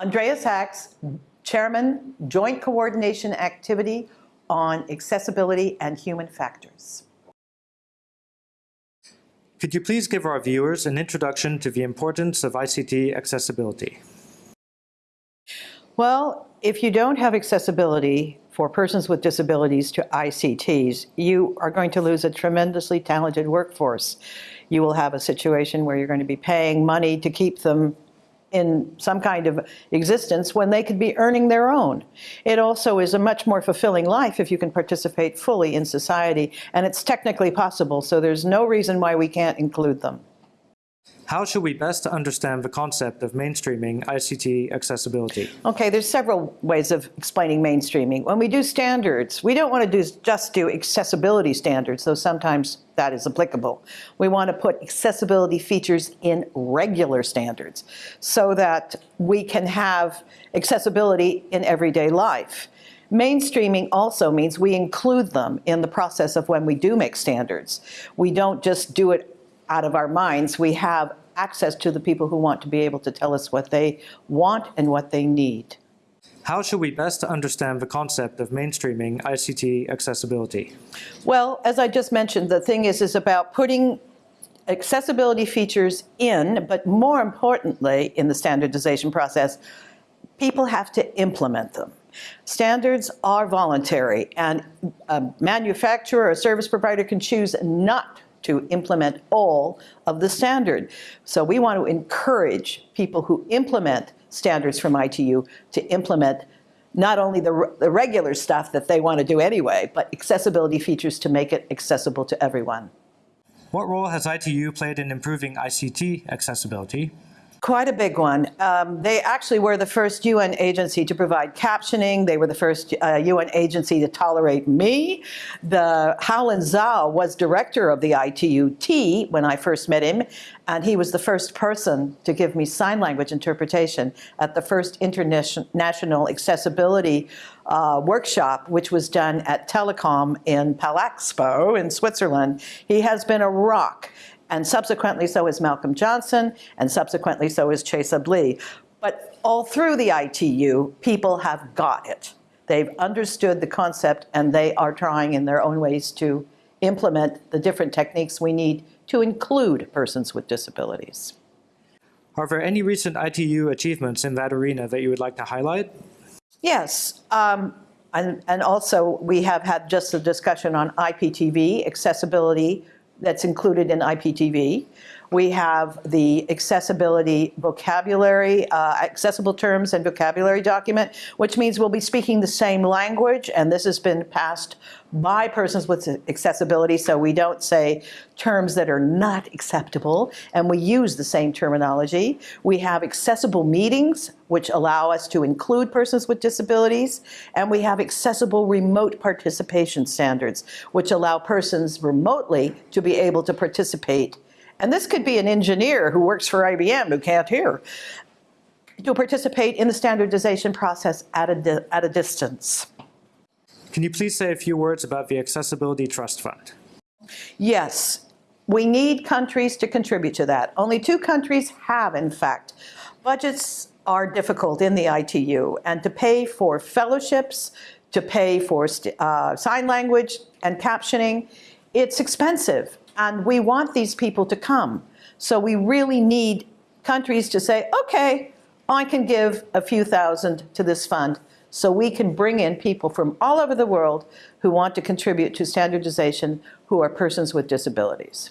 Andrea Saks, Chairman, Joint Coordination Activity on Accessibility and Human Factors. Could you please give our viewers an introduction to the importance of ICT accessibility? Well, if you don't have accessibility for persons with disabilities to ICTs, you are going to lose a tremendously talented workforce. You will have a situation where you're going to be paying money to keep them in some kind of existence when they could be earning their own. It also is a much more fulfilling life if you can participate fully in society, and it's technically possible, so there's no reason why we can't include them. How should we best understand the concept of mainstreaming ICT accessibility? Okay, there's several ways of explaining mainstreaming. When we do standards, we don't want to do, just do accessibility standards, though sometimes that is applicable. We want to put accessibility features in regular standards so that we can have accessibility in everyday life. Mainstreaming also means we include them in the process of when we do make standards. We don't just do it out of our minds. We have access to the people who want to be able to tell us what they want and what they need. How should we best understand the concept of mainstreaming ICT accessibility? Well, as I just mentioned, the thing is, is about putting accessibility features in, but more importantly, in the standardization process, people have to implement them. Standards are voluntary, and a manufacturer or a service provider can choose not to implement all of the standard. So we want to encourage people who implement standards from ITU to implement not only the, the regular stuff that they want to do anyway, but accessibility features to make it accessible to everyone. What role has ITU played in improving ICT accessibility? Quite a big one. Um, they actually were the first UN agency to provide captioning. They were the first uh, UN agency to tolerate me. The Houlin Zhao was director of the ITU-T when I first met him, and he was the first person to give me sign language interpretation at the first international accessibility uh, workshop, which was done at Telecom in Palexpo in Switzerland. He has been a rock and subsequently so is Malcolm Johnson, and subsequently so is Chaesub Lee. But all through the ITU, people have got it. They've understood the concept and they are trying in their own ways to implement the different techniques we need to include persons with disabilities. Are there any recent ITU achievements in that arena that you would like to highlight? Yes, um, and, and also we have had just a discussion on IPTV, accessibility that's included in IPTV. We have the accessibility vocabulary, uh, accessible terms and vocabulary document, which means we'll be speaking the same language, and this has been passed by persons with accessibility, so we don't say terms that are not acceptable, and we use the same terminology. We have accessible meetings, which allow us to include persons with disabilities, and we have accessible remote participation standards, which allow persons remotely to be able to participate and this could be an engineer who works for IBM who can't hear, to participate in the standardization process at a, at a distance. Can you please say a few words about the Accessibility Trust Fund? Yes, we need countries to contribute to that. Only two countries have, in fact. Budgets are difficult in the ITU, and to pay for fellowships, to pay for uh, sign language and captioning, it's expensive. And we want these people to come. So we really need countries to say, okay, I can give a few thousand to this fund so we can bring in people from all over the world who want to contribute to standardization who are persons with disabilities.